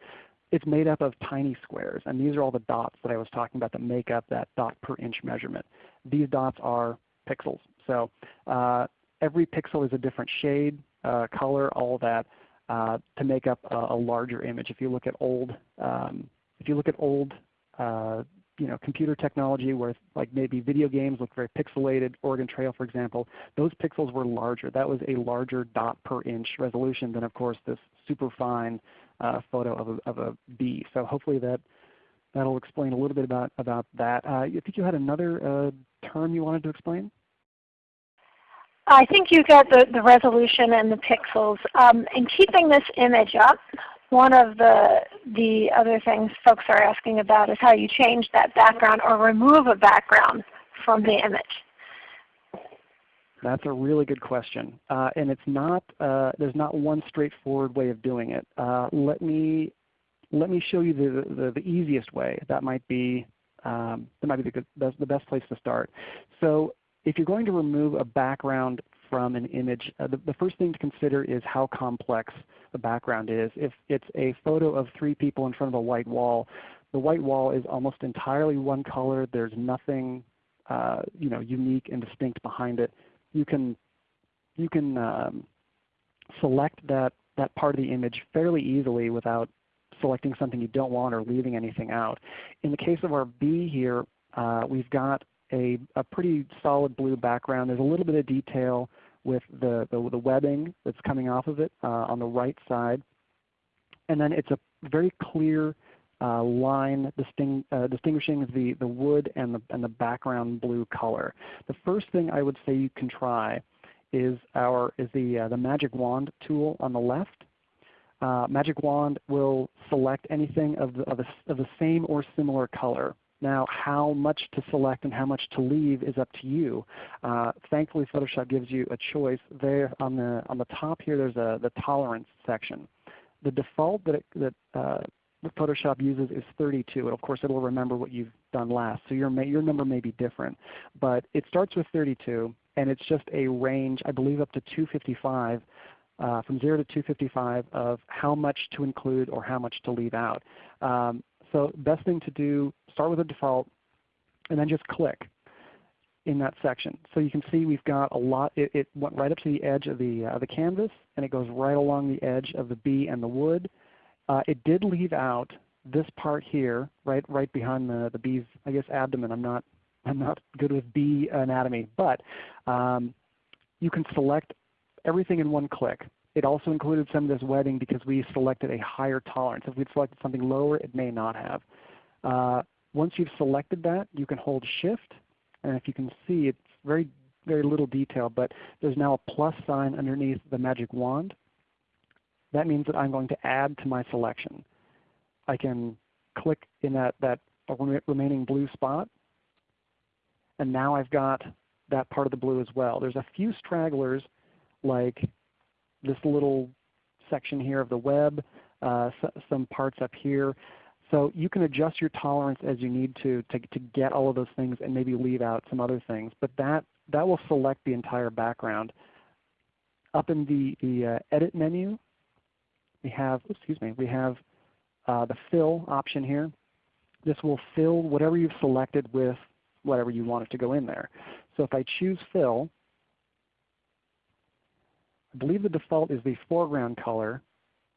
it's made up of tiny squares. And these are all the dots that I was talking about that make up that dot per inch measurement. These dots are pixels. So uh, every pixel is a different shade, uh, color, all that uh, to make up a, a, larger image. If you look at old, um, if you look at old uh, you know, computer technology where like maybe video games look very pixelated, Oregon Trail for example, those pixels were larger. That was a larger dot per inch resolution than of course this super fine uh, photo of a, of a bee. So hopefully that that'll explain a little bit about, about that. Uh, I think you had another uh, term you wanted to explain? I think you got the, the resolution and the pixels. Um, in keeping this image up, one of the, the other things folks are asking about is how you change that background or remove a background from the image. That's a really good question. Uh, and it's not, uh, there's not one straightforward way of doing it. Uh, let, me, let me show you the, the, the easiest way. That might be, um, that might be the, good, the best place to start. So if you're going to remove a background from an image, uh, the, the, first thing to consider is how complex the background is. If it's a photo of three people in front of a white wall, the white wall is almost entirely one color. There's nothing uh, you know, unique and distinct behind it. You can, you can um, select that, that part of the image fairly easily without selecting something you don't want or leaving anything out. In the case of our bee here, uh, we've got a, a pretty solid blue background. There's a little bit of detail with the, the, the webbing that's coming off of it uh, on the right side. And then it's a very clear uh, line disting, uh, distinguishing the, the wood and the, and the background blue color. The first thing I would say you can try is, our, is the, uh, the Magic Wand tool on the left. Uh, Magic Wand will select anything of the, of, of the same or similar color. Now how much to select and how much to leave is up to you. Uh, thankfully Photoshop gives you a choice. There on the, on the top here there's a, the tolerance section. The default that, it, that uh, Photoshop uses is 32. And of course it will remember what you've done last. So your, your number may be different. But it starts with 32 and it's just a range, I believe up to 255 uh, from 0 to 255 of how much to include or how much to leave out. Um, so best thing to do, start with a default, and then just click in that section. So you can see we've got a lot, it, it went right up to the edge of the, uh, the canvas, and it goes right along the edge of the bee and the wood. Uh, it did leave out this part here, right, right behind the, the bee's, I guess, abdomen. I'm not, I'm not good with bee anatomy, but um, you can select everything in one click. It also included some of this webbing because we selected a higher tolerance. If we'd selected something lower, it may not have. Uh, once you've selected that, you can hold Shift, and if you can see, it's very, very little detail, but there's now a plus sign underneath the magic wand. That means that I'm going to add to my selection. I can click in that, that remaining blue spot, and now I've got that part of the blue as well. There's a few stragglers like this little section here of the web, uh, some parts up here. So you can adjust your tolerance as you need to, to, to get all of those things and maybe leave out some other things. But that, that will select the entire background. Up in the, the uh, Edit menu, we have, excuse me, we have uh, the Fill option here. This will fill whatever you've selected with whatever you want it to go in there. So if I choose Fill, I believe the default is the foreground color,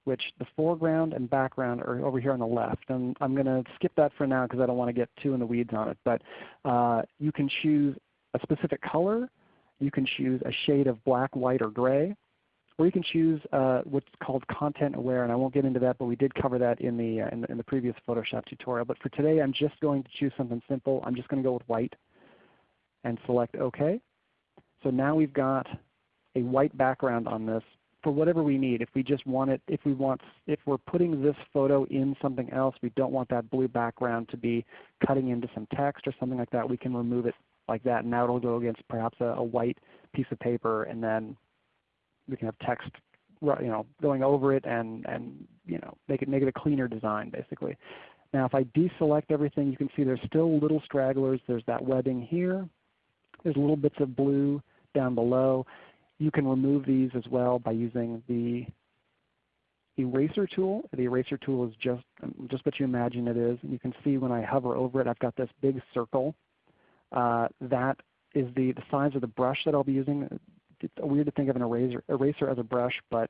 which the foreground and background are over here on the left. And I'm going to skip that for now because I don't want to get too in the weeds on it. But uh, you can choose a specific color. You can choose a shade of black, white, or gray. Or you can choose uh, what's called content aware, and I won't get into that, but we did cover that in the, uh, in the, in the previous Photoshop tutorial. But for today, I'm just going to choose something simple. I'm just going to go with white and select OK. So now we've got a white background on this for whatever we need. If we just want it, if we want, if we're putting this photo in something else, we don't want that blue background to be cutting into some text or something like that, we can remove it like that. And now it will go against perhaps a, a white piece of paper and then we can have text you know, going over it and, and you know, make it, make it a cleaner design basically. Now if I deselect everything, you can see there's still little stragglers. There's that webbing here. There's little bits of blue down below. You can remove these as well by using the eraser tool. The eraser tool is just, just what you imagine it is. And you can see when I hover over it, I've got this big circle. Uh, that is the, the size of the brush that I'll be using. It's weird to think of an eraser, eraser as a brush, but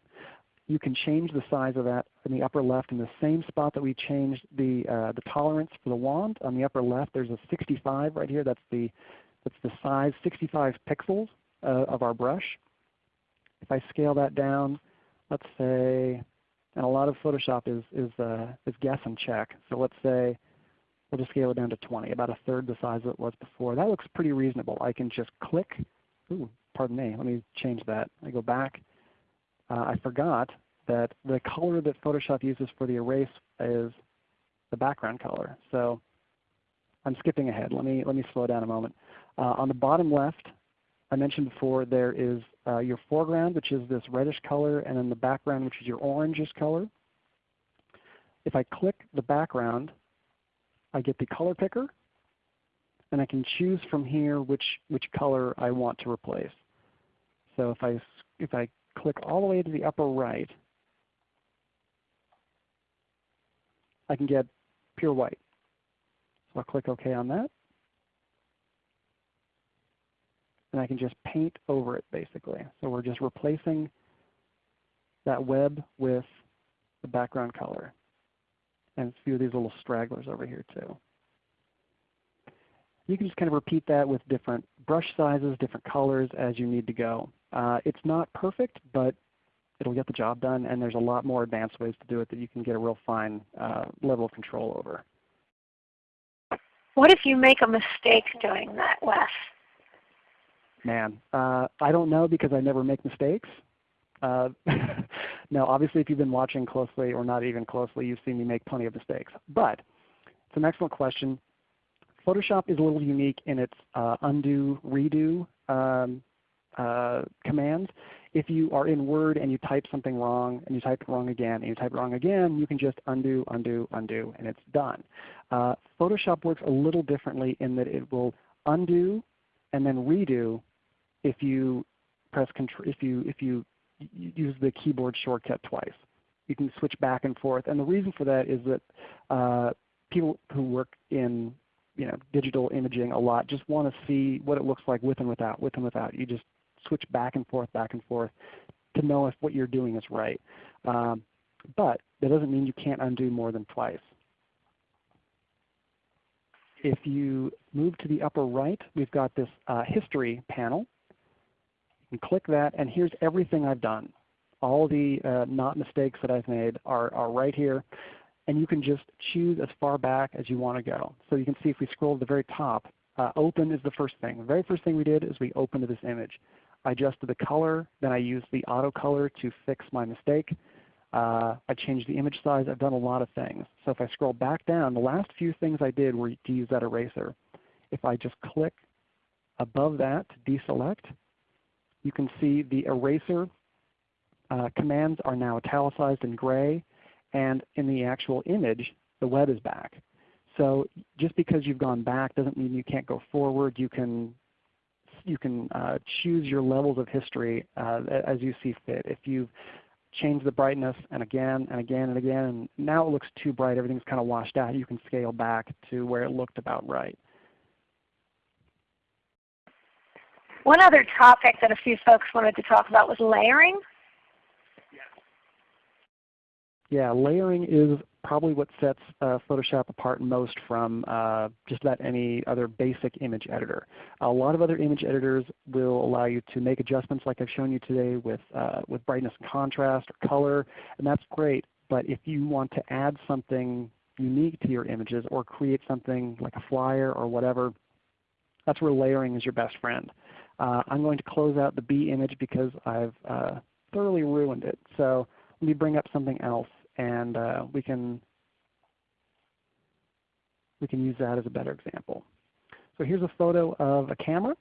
you can change the size of that in the upper left in the same spot that we changed the, uh, the tolerance for the wand. On the upper left there's a 65 right here. That's the, that's the size 65 pixels uh, of our brush. If I scale that down, let's say, and a lot of Photoshop is, is, uh, is guess and check. So let's say we'll just scale it down to 20, about a third the size it was before. That looks pretty reasonable. I can just click. Ooh, pardon me. Let me change that. I go back. Uh, I forgot that the color that Photoshop uses for the erase is the background color. So I'm skipping ahead. Let me, let me slow down a moment. Uh, on the bottom left, I mentioned before there is uh, your foreground, which is this reddish color, and then the background, which is your orangish color. If I click the background, I get the color picker, and I can choose from here which, which color I want to replace. So if I, if I click all the way to the upper right, I can get pure white. So I'll click OK on that. And I can just paint over it basically. So we're just replacing that web with the background color. And a few of these little stragglers over here too. You can just kind of repeat that with different brush sizes, different colors as you need to go. Uh, it's not perfect, but it'll get the job done, and there's a lot more advanced ways to do it that you can get a real fine uh, level of control over. What if you make a mistake doing that, Wes? Man, uh, I don't know because I never make mistakes. Uh, no, obviously if you've been watching closely or not even closely, you've seen me make plenty of mistakes. But it's an excellent question. Photoshop is a little unique in its uh, undo, redo um, uh, commands. If you are in Word and you type something wrong and you type it wrong again and you type it wrong again, you can just undo, undo, undo, and it's done. Uh, Photoshop works a little differently in that it will undo and then redo if you press if you if you use the keyboard shortcut twice. You can switch back and forth, and the reason for that is that uh, people who work in you know digital imaging a lot just want to see what it looks like with and without, with and without. You just switch back and forth, back and forth to know if what you're doing is right. Um, but that doesn't mean you can't undo more than twice. If you move to the upper right, we've got this uh, history panel. Can click that, and here's everything I've done. All the uh, not mistakes that I've made are, are right here. And you can just choose as far back as you want to go. So you can see if we scroll to the very top, uh, open is the first thing. The very first thing we did is we opened this image. I adjusted the color, then I used the auto color to fix my mistake. Uh, I changed the image size. I've done a lot of things. So if I scroll back down, the last few things I did were to use that eraser. If I just click above that to deselect, you can see the eraser uh, commands are now italicized in gray, and in the actual image, the web is back. So just because you've gone back doesn't mean you can't go forward. You can you can uh, choose your levels of history uh, as you see fit. If you've changed the brightness and again and again and again, and now it looks too bright, everything's kind of washed out, you can scale back to where it looked about right. One other topic that a few folks wanted to talk about was layering. Yeah, layering is probably what sets uh, Photoshop apart most from uh, just about any other basic image editor. A lot of other image editors will allow you to make adjustments like I've shown you today with, uh, with brightness and contrast or color, and that's great. But if you want to add something unique to your images or create something like a flyer or whatever, that's where layering is your best friend. Uh, I'm going to close out the bee image because I've uh, thoroughly ruined it. So let me bring up something else and uh, we can we can use that as a better example. So here's a photo of a camera.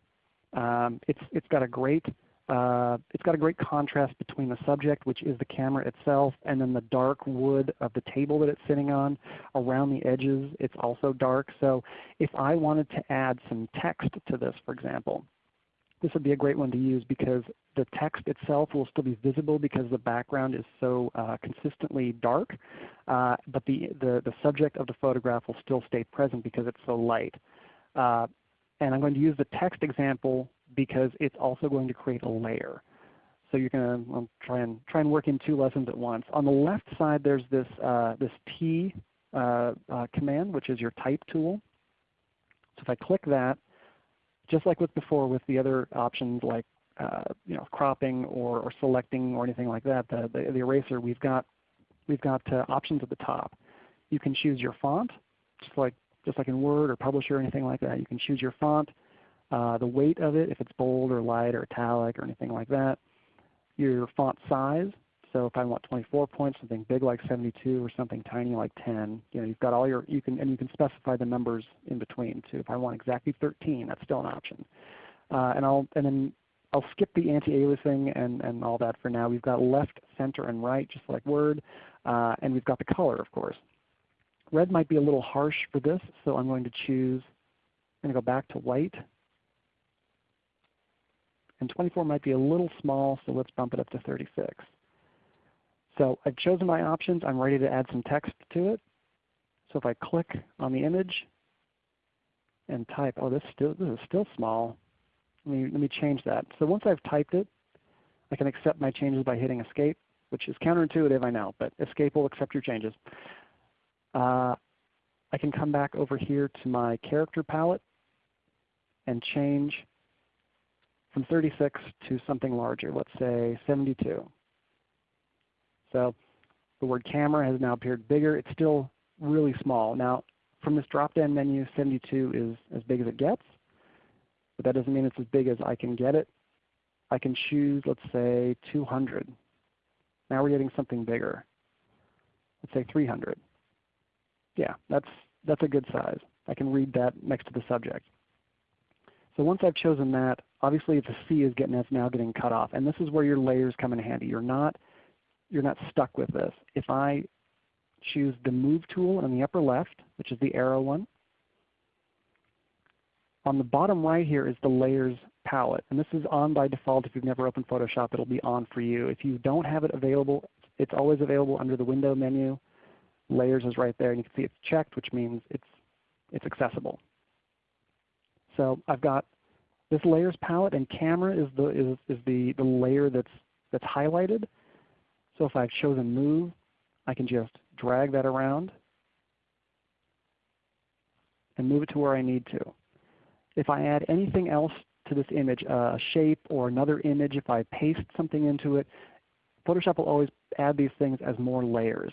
Um, it's it's got a great uh, it's got a great contrast between the subject, which is the camera itself, and then the dark wood of the table that it's sitting on. Around the edges, it's also dark. So if I wanted to add some text to this, for example, this would be a great one to use because the text itself will still be visible because the background is so uh, consistently dark, uh, but the, the, the, subject of the photograph will still stay present because it's so light. Uh, and I'm going to use the text example because it's also going to create a layer. So you're going to well, try and try and work in two lessons at once. On the left side, there's this uh, this T uh, uh, command, which is your type tool. So if I click that, just like with before with the other options like uh, you know, cropping or, or, selecting or anything like that, the, the, the eraser, we've got, we've got uh, options at the top. You can choose your font, just like, just like in Word or Publisher or anything like that. You can choose your font, uh, the weight of it, if it's bold or light or italic or anything like that. Your font size, so if I want 24 points, something big like 72 or something tiny like 10, you know, you've got all your, you can, and you can specify the numbers in between too. If I want exactly 13, that's still an option. Uh, and I'll, and then I'll skip the anti-aliasing and, and all that for now. We've got left, center, and right just like Word. Uh, and we've got the color of course. Red might be a little harsh for this, so I'm going to choose, I'm going to go back to white. And 24 might be a little small, so let's bump it up to 36. So I've chosen my options. I'm ready to add some text to it. So if I click on the image and type, oh this, still, this is still small. Let me, let me change that. So once I've typed it, I can accept my changes by hitting Escape, which is counterintuitive, I know, but Escape will accept your changes. Uh, I can come back over here to my character palette and change from 36 to something larger, let's say 72. So the word camera has now appeared bigger. It's still really small. Now from this drop-down menu, 72 is as big as it gets but that doesn't mean it's as big as I can get it. I can choose, let's say, 200. Now we're getting something bigger. Let's say 300. Yeah, that's, that's a good size. I can read that next to the subject. So once I've chosen that, obviously the C is getting that's now getting cut off. And this is where your layers come in handy. You're not, you're not stuck with this. If I choose the Move tool in the upper left, which is the arrow one, on the bottom right here is the layers palette. And this is on by default. If you've never opened Photoshop, it will be on for you. If you don't have it available, it's always available under the window menu. Layers is right there. And you can see it's checked, which means it's, it's accessible. So I've got this layers palette, and camera is the, is, is the, the layer that's, that's highlighted. So if I've chosen move, I can just drag that around and move it to where I need to. If I add anything else to this image, a shape or another image, if I paste something into it, Photoshop will always add these things as more layers.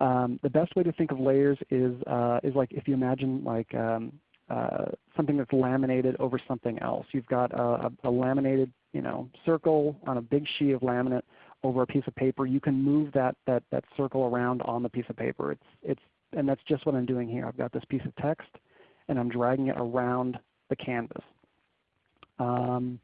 Um, the best way to think of layers is, uh, is like if you imagine like um, uh, something that's laminated over something else. You've got a, a, a, laminated you know, circle on a big sheet of laminate over a piece of paper. You can move that, that, that circle around on the piece of paper. It's, it's, and that's just what I'm doing here. I've got this piece of text and I'm dragging it around the canvas. Um,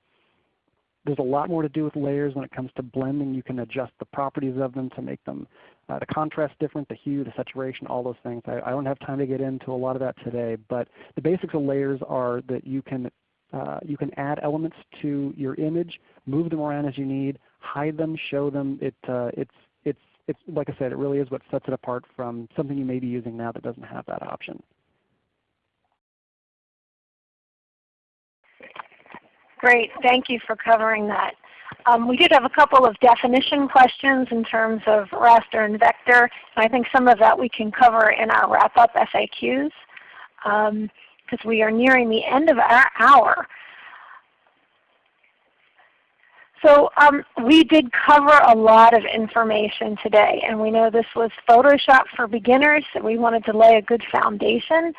there's a lot more to do with layers when it comes to blending. You can adjust the properties of them to make them uh, the contrast different, the hue, the saturation, all those things. I, I, don't have time to get into a lot of that today, but the basics of layers are that you can uh, you can add elements to your image, move them around as you need, hide them, show them. It, uh, it's, it's, it's, like I said, it really is what sets it apart from something you may be using now that doesn't have that option. Great. Thank you for covering that. Um, we did have a couple of definition questions in terms of raster and vector. And I think some of that we can cover in our wrap-up FAQs because um, we are nearing the end of our hour. So um, we did cover a lot of information today, and we know this was Photoshop for beginners, so we wanted to lay a good foundation.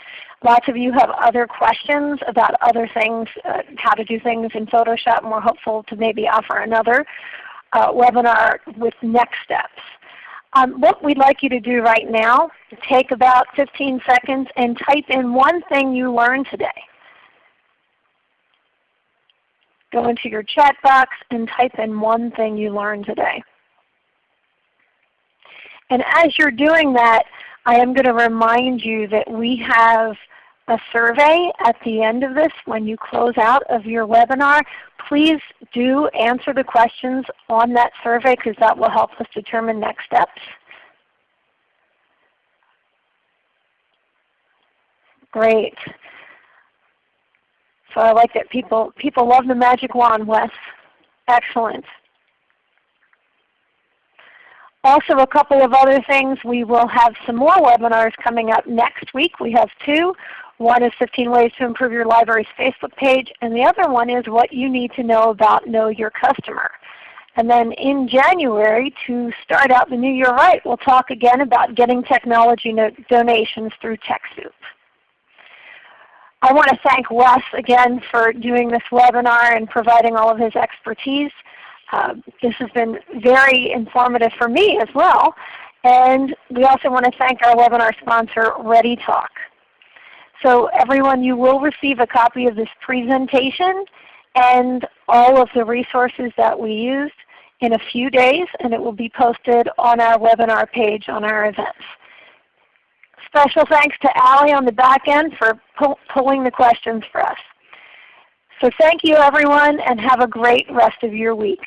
Lots of you have other questions about other things, uh, how to do things in Photoshop, and we're hopeful to maybe offer another uh, webinar with next steps. Um, what we'd like you to do right now, take about 15 seconds and type in one thing you learned today. Go into your chat box and type in one thing you learned today. And as you're doing that, I am going to remind you that we have a survey at the end of this when you close out of your webinar. please do answer the questions on that survey because that will help us determine next steps. Great. So I like that people, people love the magic wand, Wes. Excellent. Also a couple of other things. We will have some more webinars coming up next week. We have two. One is 15 ways to improve your library's Facebook page, and the other one is what you need to know about Know Your Customer. And then in January, to start out the new year right, we'll talk again about getting technology donations through TechSoup. I want to thank Wes again for doing this webinar and providing all of his expertise. Uh, this has been very informative for me as well. And we also want to thank our webinar sponsor, ReadyTalk. So everyone, you will receive a copy of this presentation and all of the resources that we used in a few days, and it will be posted on our webinar page on our events. Special thanks to Allie on the back end for pull, pulling the questions for us. So thank you everyone and have a great rest of your week.